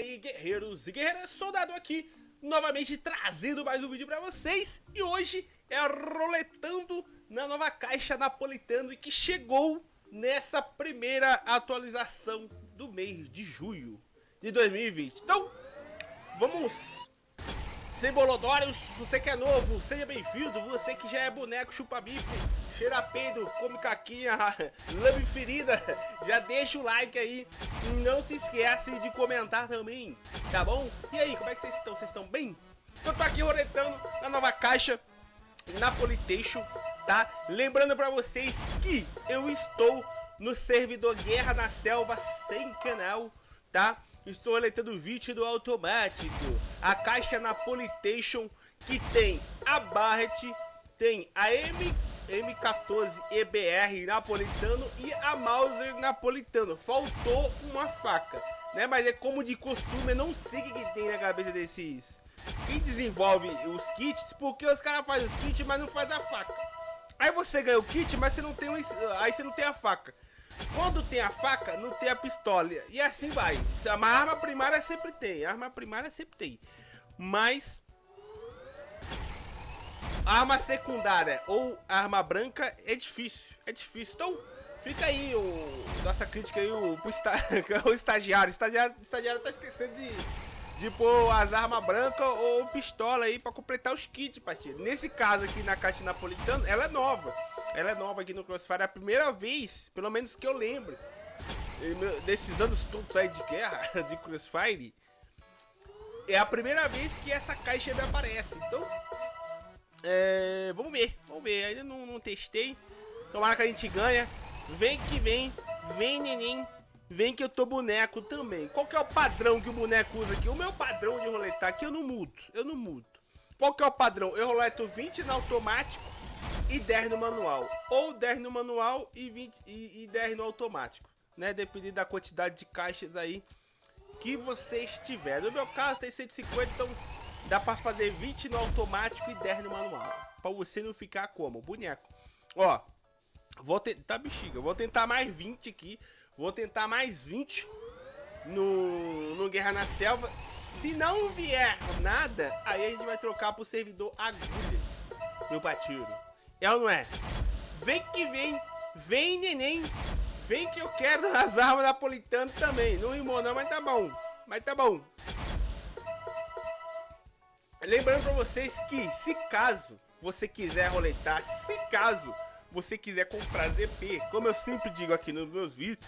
aí, guerreiros e guerreiras, soldado aqui, novamente trazendo mais um vídeo pra vocês. E hoje é roletando na nova caixa napolitano e que chegou nessa primeira atualização do mês de julho de 2020. Então, vamos sem bolodórios, você que é novo, seja bem-vindo. Você que já é boneco chupa-bife, cheira peido, come caquinha, lame ferida, já deixa o like aí. E não se esquece de comentar também, tá bom? E aí, como é que vocês estão? Vocês estão bem? Eu tô aqui roletando na nova caixa na Politation, tá? Lembrando pra vocês que eu estou no servidor Guerra na Selva sem canal, tá? Estou roletando o vídeo do automático a caixa Napolitation que tem a Barrett, tem a M, M14 EBR napolitano e a Mauser napolitano. Faltou uma faca, né? Mas é como de costume, eu não sei o que, que tem na cabeça desses... Quem desenvolve os kits, porque os caras fazem os kits, mas não faz a faca. Aí você ganha o kit, mas você não tem, aí você não tem a faca. Quando tem a faca, não tem a pistola. E assim vai. A arma primária sempre tem. A arma primária sempre tem. Mas... Arma secundária ou arma branca é difícil. É difícil. Então, fica aí o... Nossa crítica aí o, o estagiário. O estagiário, o estagiário tá esquecendo de... De pôr as armas brancas ou pistola aí pra completar os kits, parceiro. Nesse caso aqui na caixa napolitana, ela é nova. Ela é nova aqui no Crossfire, é a primeira vez, pelo menos que eu lembro, desses anos todos aí de guerra, de Crossfire, é a primeira vez que essa caixa me aparece. Então, é, vamos ver, vamos ver. Ainda não, não testei. Tomara que a gente ganha. Vem que vem, vem neném, vem que eu tô boneco também. Qual que é o padrão que o boneco usa aqui? O meu padrão de roletar aqui eu não mudo, eu não mudo. Qual que é o padrão? Eu roleto 20 no automático e 10 no manual. Ou 10 no manual e, 20, e, e 10 no automático. Né? Dependendo da quantidade de caixas aí que você estiver. No meu caso tem 150, então dá pra fazer 20 no automático e 10 no manual. Pra você não ficar como? Boneco. Ó, vou tentar, tá, bexiga, vou tentar mais 20 aqui. Vou tentar mais 20 no, no Guerra na Selva. Se não vier nada, aí a gente vai trocar pro servidor agulha. Meu patiro. É ou não é? Vem que vem, vem neném, vem que eu quero as armas napolitanas também. Não rimou não, mas tá bom, mas tá bom. Lembrando pra vocês que, se caso você quiser roletar, se caso você quiser comprar ZP, como eu sempre digo aqui nos meus vídeos,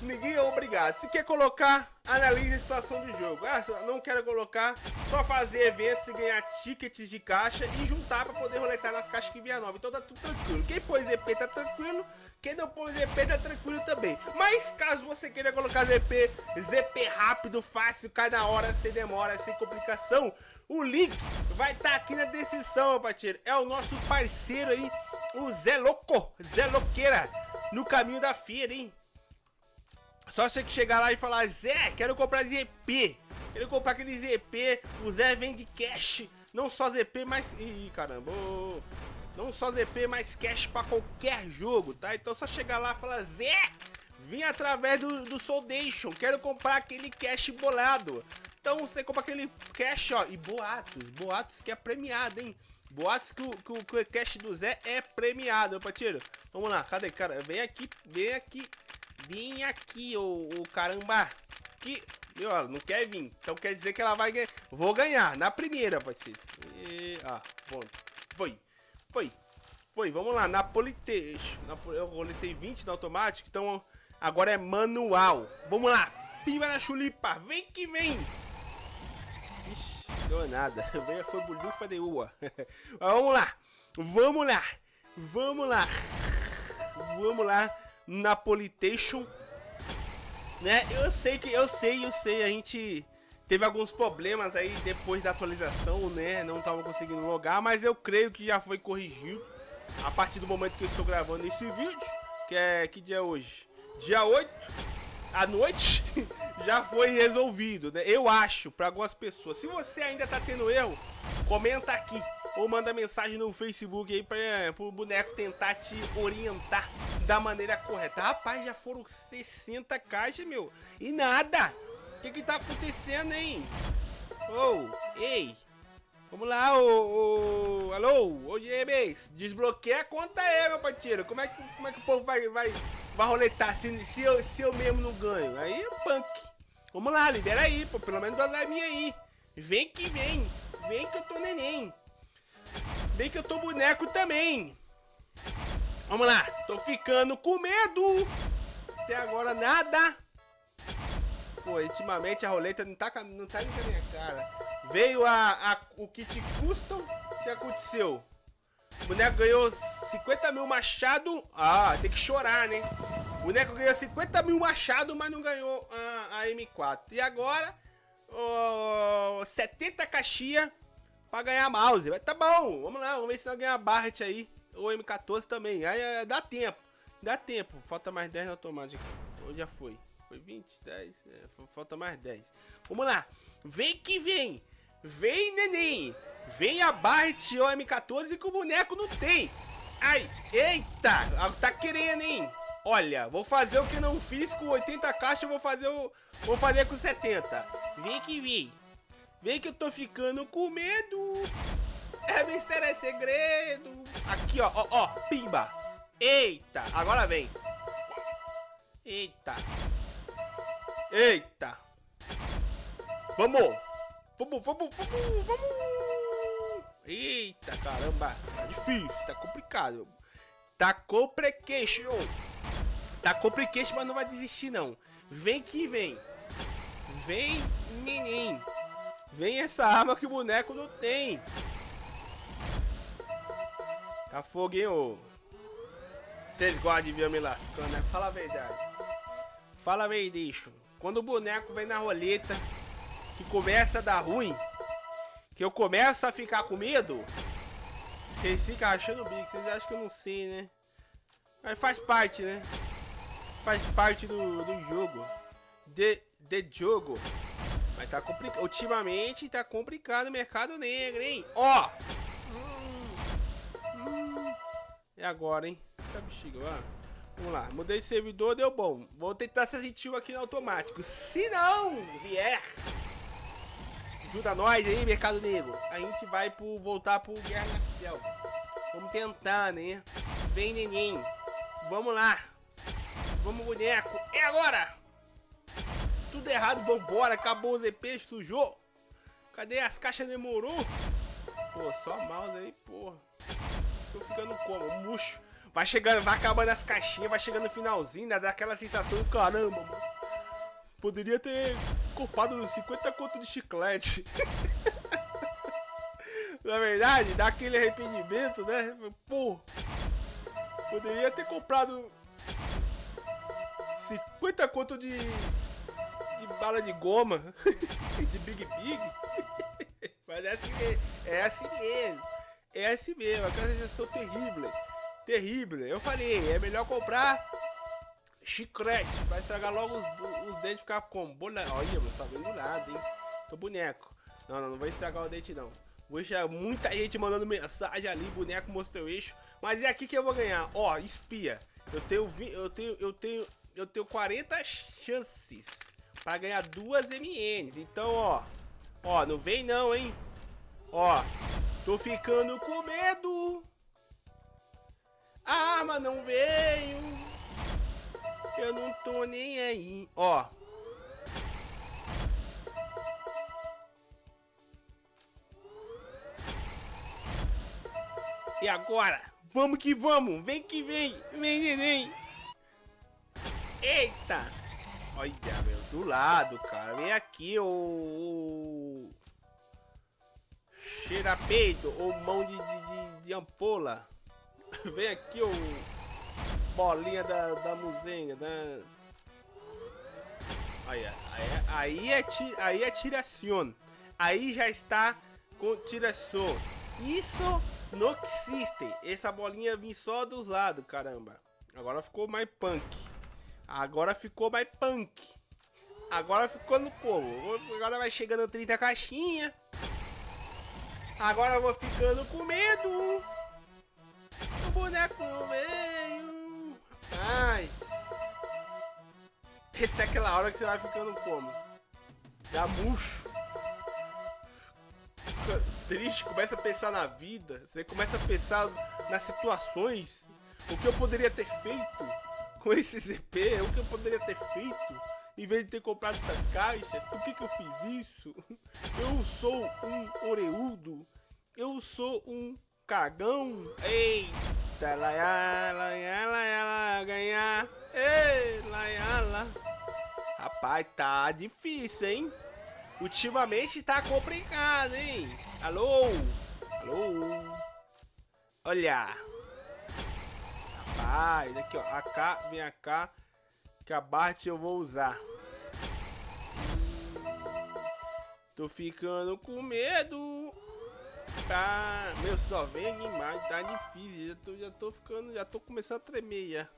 ninguém é obrigado. Se quer colocar, analise a situação do jogo. Ah, não quero colocar, só fazer eventos e ganhar tickets de caixa e juntar para poder roletar nas caixas que vier nova. Então tá tudo tranquilo. Quem pôs ZP tá tranquilo, quem não pôs ZP tá tranquilo também. Mas caso você queira colocar ZP, ZP rápido, fácil, cada hora, sem demora, sem complicação, o link vai estar tá aqui na descrição, meu. É o nosso parceiro aí, o Zé Louco, Zé Louqueira, no caminho da feira, hein? Só você que chegar lá e falar, Zé, quero comprar ZP. Quero comprar aquele ZP. O Zé vende cash. Não só ZP, mas... Ih, caramba. Não só ZP, mas cash pra qualquer jogo, tá? Então só chegar lá e falar, Zé, vim através do, do Soldation. Quero comprar aquele cash bolado. Então você compra aquele cash, ó. E boatos. Boatos que é premiado, hein? Boatos que o, que o, que o cash do Zé é premiado, meu parceiro. Vamos lá, cadê, cara? Vem aqui, vem aqui. Vem aqui, ô, ô caramba. Que... Ó, não quer vir. Então quer dizer que ela vai ganhar. Vou ganhar na primeira, parceiro. E... Ah, pronto. Foi. Foi. Foi. Vamos lá. Na Politeixo. Eu roletei 20 no automático. Então agora é manual. Vamos lá. Pimba na chulipa. Vem que vem. Deu nada. Foi bulifa de ua. Vamos lá. Vamos lá. Vamos lá. Vamos lá. Napolitation. Né? Eu sei que eu sei, eu sei, a gente teve alguns problemas aí depois da atualização, né? Não tava conseguindo logar, mas eu creio que já foi corrigido a partir do momento que eu estou gravando esse vídeo, que é que dia é hoje? Dia 8 à noite já foi resolvido, né? Eu acho para algumas pessoas. Se você ainda tá tendo erro, comenta aqui ou manda mensagem no Facebook aí para o boneco tentar te orientar da maneira correta. Rapaz, já foram 60 caixas, meu. E nada. O que que tá acontecendo, hein? Oh, ei. Vamos lá, ô, ô alô, ô GMs, desbloqueia a conta aí, meu parceiro. Como é que, como é que o povo vai, vai, vai roletar se, se, eu, se eu mesmo não ganho? Aí é punk. Vamos lá, lidera aí, pô, pelo menos duas livinhas aí. Vem que vem, vem que eu tô neném. Vem que eu tô boneco também. Vamos lá, tô ficando com medo. Até agora nada. Pô, ultimamente a roleta não tá, não tá indo com a minha cara. Veio a, a, o kit custom. O que aconteceu? O boneco ganhou 50 mil machado. Ah, tem que chorar, né? O boneco ganhou 50 mil machado, mas não ganhou a, a M4. E agora, oh, 70 caixinha pra ganhar mouse. Tá bom, vamos lá, vamos ver se nós ganhar Barret aí. Ou M14 também. Aí é, dá tempo. Dá tempo. Falta mais 10 no automático. Ou já foi? Foi 20, 10. É, falta mais 10. Vamos lá. Vem que vem. Vem, neném! Vem a Barret ou M14 que o boneco não tem! Ai, eita! Tá querendo, hein? Olha, vou fazer o que não fiz com 80 caixas, vou fazer o... Vou fazer com 70. Vem que vem. Vem que eu tô ficando com medo. É mistério, é segredo. Aqui, ó, ó, ó, pimba. Eita, agora vem. Eita. Eita. Vamos. Vamos, vamos, vamos, vamos! Eita, caramba! Tá difícil, tá complicado. Tá complicado. Tá complicado, mas não vai desistir, não. Vem que vem. Vem, neném. Vem essa arma que o boneco não tem. Tá fogo, hein, ô? Vocês gostam de ver eu me lascando, né? Fala a verdade. Fala a verdade. Quando o boneco vem na roleta que começa a dar ruim, que eu começo a ficar com medo, vocês ficam achando o bico, vocês acham que eu não sei, né? Mas faz parte, né? Faz parte do, do jogo. De, de jogo. Mas tá complicado. Ultimamente tá complicado o mercado negro, hein? Ó! Hum, hum. É agora, hein? Tá bexiga, ó. Vamos lá, mudei de servidor, deu bom. Vou tentar ser gentil aqui no automático. Se não vier Ajuda nós aí, Mercado Negro. A gente vai pro, voltar pro Guerra Selva. Vamos tentar, né? Vem, neném. Vamos lá. Vamos, boneco. É agora! Tudo errado, vambora. Acabou o ZP, sujou. Cadê as caixas? Demorou. Pô, só mouse aí, porra. Tô ficando como? Murcho. Vai chegando, vai acabando as caixinhas, vai chegando no finalzinho, dá aquela sensação, caramba, mano. Poderia ter culpado 50 conto de chiclete. Na verdade, dá aquele arrependimento, né? Pô, poderia ter comprado 50 conto de, de bala de goma, de Big Big. Mas é assim, mesmo, é assim mesmo. É assim mesmo, aquela sensação terrível. Terrível. Eu falei, é melhor comprar Chiclete. Vai estragar logo os, os dentes ficar como? Bola... Olha, mano, só vem do nada, hein? Tô boneco. Não, não, não vai estragar o dente, não. Vou deixar muita gente mandando mensagem ali, boneco mostrou eixo. Mas é aqui que eu vou ganhar. Ó, espia. Eu tenho, eu tenho, eu tenho, eu tenho 40 chances para ganhar duas MNs. Então, ó, ó, não vem não, hein? Ó, tô ficando com medo. A arma não veio. Eu não tô nem aí. Ó. E agora? Vamos que vamos. Vem que vem. Vem, neném. Eita. Olha, meu. Do lado, cara. Vem aqui, ô... Cheira peito ou mão de, de, de, ampola. Vem aqui, ô bolinha da, da muzenga, né? Aí, aí, é, aí é tiração. Aí já está com tiração. Isso não existe. Essa bolinha vem só dos lados, caramba. Agora ficou mais punk. Agora ficou mais punk. Agora ficou no povo. Agora vai chegando 30 caixinha. Agora eu vou ficando com medo. O boneco veio. Ai. Essa é aquela hora que você vai ficando como? Dá murcho. Fica triste, começa a pensar na vida. Você começa a pensar nas situações. O que eu poderia ter feito com esse ZP? O que eu poderia ter feito? Em vez de ter comprado essas caixas, por que, que eu fiz isso? Eu sou um oreudo. Eu sou um cagão. Eita, laiá, laiá, laiá, ganhar. Ei, laiá, lá. Rapaz, tá difícil, hein? Ultimamente tá complicado, hein? Alô? Alô? Olha. Rapaz, aqui ó. AK, vem cá. Que a Bart eu vou usar. Tô ficando com medo. Tá, meu, só vem animais, tá difícil. Já tô, já tô ficando, já tô começando a tremer já.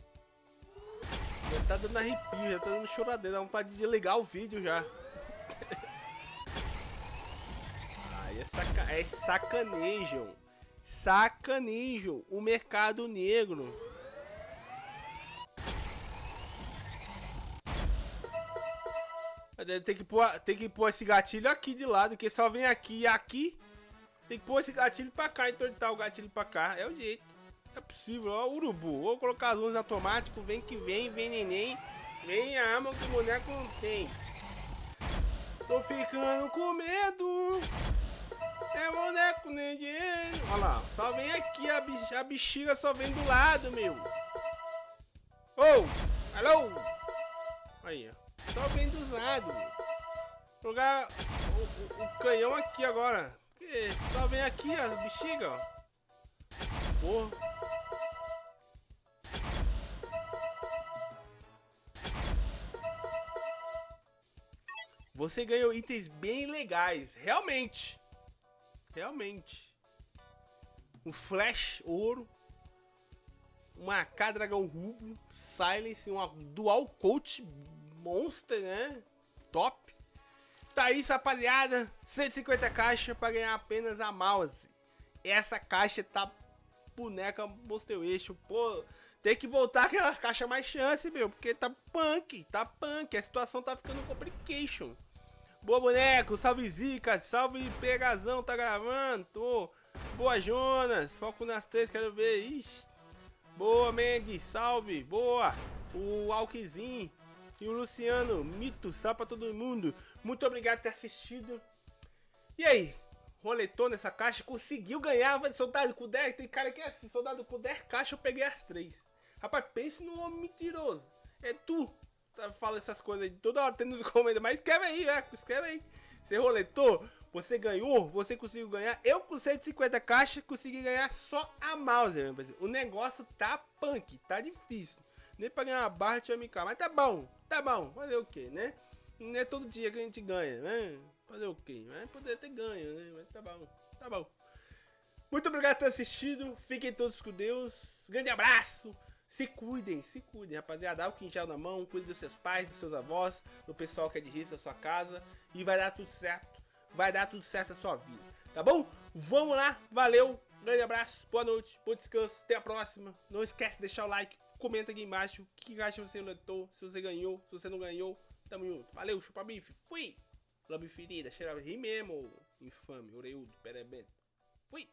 Já tá dando arrepio, já tá dando choradeira, dá vontade de ligar o vídeo já. Aí é, saca, é sacanejo. Sacanejo o mercado negro. Tem que, pôr, tem que pôr esse gatilho aqui de lado, que só vem aqui e aqui. Tem que pôr esse gatilho pra cá, entortar o gatilho pra cá. É o jeito. É possível, ó, urubu. Vou colocar as luzes automático, vem que vem, vem neném. Vem a arma que o boneco não tem. Tô ficando com medo. É boneco dinheiro. Olha lá, só vem aqui, a, bix a bexiga só vem do lado, meu. Oh, alô. Aí, ó. Só vem dos lados. Jogar o, o, o, canhão aqui agora. Porque só vem aqui a bexiga, ó. Porra. Você ganhou itens bem legais, realmente. Realmente. Um Flash Ouro. Uma AK Dragão Rubro. Silence, uma Dual Coach Monster, né? Top. Tá isso, rapaziada. 150 caixas para ganhar apenas a mouse. Essa caixa tá boneca Monster Eixo. Pô, tem que voltar aquelas caixas mais chance, meu. Porque tá punk, tá punk. A situação tá ficando complication. Boa, boneco. Salve, Zica. Salve, Pegazão. Tá gravando? Tô. Boa, Jonas. Foco nas três. Quero ver. Ixi. Boa, Mendes. Salve. Boa. O Alquizin. E o Luciano. Mito. Salve pra todo mundo. Muito obrigado por ter assistido. E aí? Roletou nessa caixa. Conseguiu ganhar. Soldado com 10. Tem cara que é assim. Soldado com 10 caixas. Eu peguei as três. Rapaz, pense no homem mentiroso. É tu. Tá, fala essas coisas aí toda hora, tem nos comentários, mas escreve aí, velho, escreve aí. Você roletou, você ganhou, você conseguiu ganhar. Eu com 150 caixas consegui ganhar só a mouse, O negócio tá punk, tá difícil. Nem pra ganhar uma barra de MK, mas tá bom, tá bom. Fazer o que, né? Não é todo dia que a gente ganha, né? Fazer o que? Mas poder ter ganho, né? Mas tá bom, tá bom. Muito obrigado por ter assistido. Fiquem todos com Deus. Grande abraço. Se cuidem, se cuidem, rapaziada. Dá o quintal na mão, cuide dos seus pais, dos seus avós, do pessoal que é de risco da sua casa. E vai dar tudo certo. Vai dar tudo certo na sua vida. Tá bom? Vamos lá. Valeu. Grande abraço. Boa noite. Bom descanso. Até a próxima. Não esquece de deixar o like. Comenta aqui embaixo. Que caixa você letou. Se você ganhou. Se você não ganhou. Tamo junto. Valeu. Chupa bife. Fui. Lambe ferida. Cheira ri mesmo. Infame. Oreudo. Perebento. Fui.